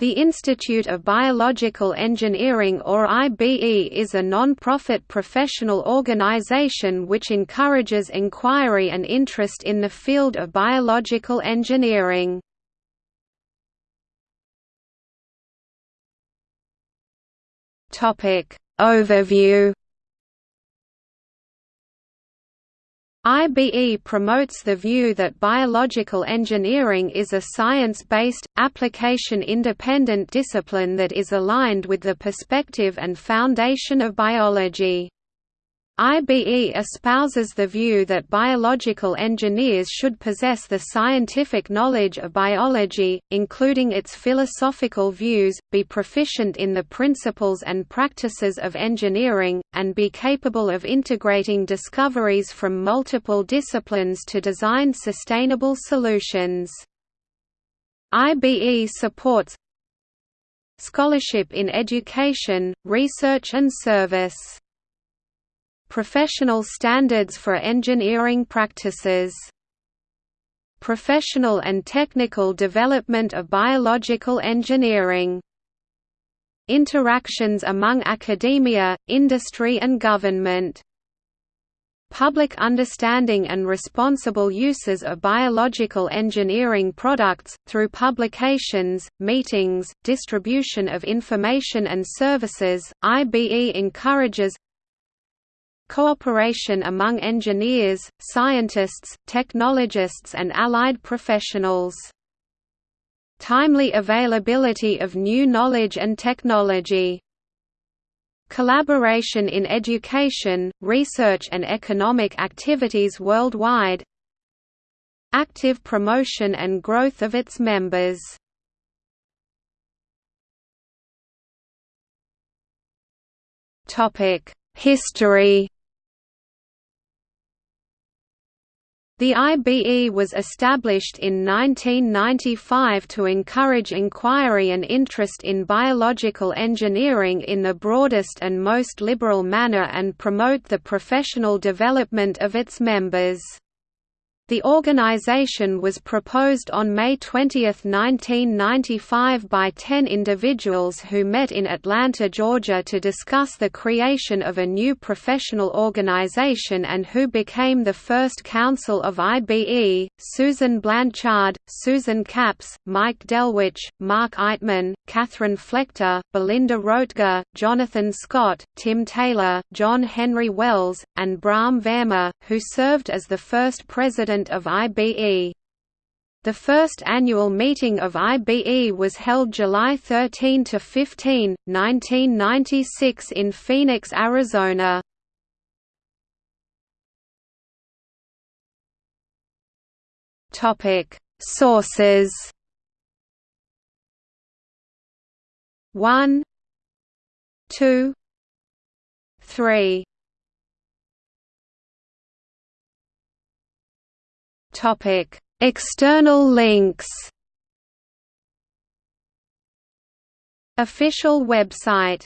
The Institute of Biological Engineering or IBE is a non-profit professional organization which encourages inquiry and interest in the field of biological engineering. Overview IBE promotes the view that biological engineering is a science-based, application-independent discipline that is aligned with the perspective and foundation of biology. IBE espouses the view that biological engineers should possess the scientific knowledge of biology, including its philosophical views, be proficient in the principles and practices of engineering, and be capable of integrating discoveries from multiple disciplines to design sustainable solutions. IBE supports scholarship in education, research and service Professional standards for engineering practices Professional and technical development of biological engineering Interactions among academia, industry and government Public understanding and responsible uses of biological engineering products, through publications, meetings, distribution of information and services, IBE encourages cooperation among engineers, scientists, technologists and allied professionals. Timely availability of new knowledge and technology. Collaboration in education, research and economic activities worldwide Active promotion and growth of its members History The IBE was established in 1995 to encourage inquiry and interest in biological engineering in the broadest and most liberal manner and promote the professional development of its members. The organization was proposed on May 20, 1995 by ten individuals who met in Atlanta, Georgia to discuss the creation of a new professional organization and who became the first council of IBE, Susan Blanchard, Susan Capps, Mike Delwiche, Mark Eiteman, Catherine Flechter, Belinda Roetger, Jonathan Scott, Tim Taylor, John Henry Wells, and Brahm Verma, who served as the first president of IBE. The first annual meeting of IBE was held July 13 to 15, 1996 in Phoenix, Arizona. Topic: Sources. 1 2 3 Topic: External links. Official website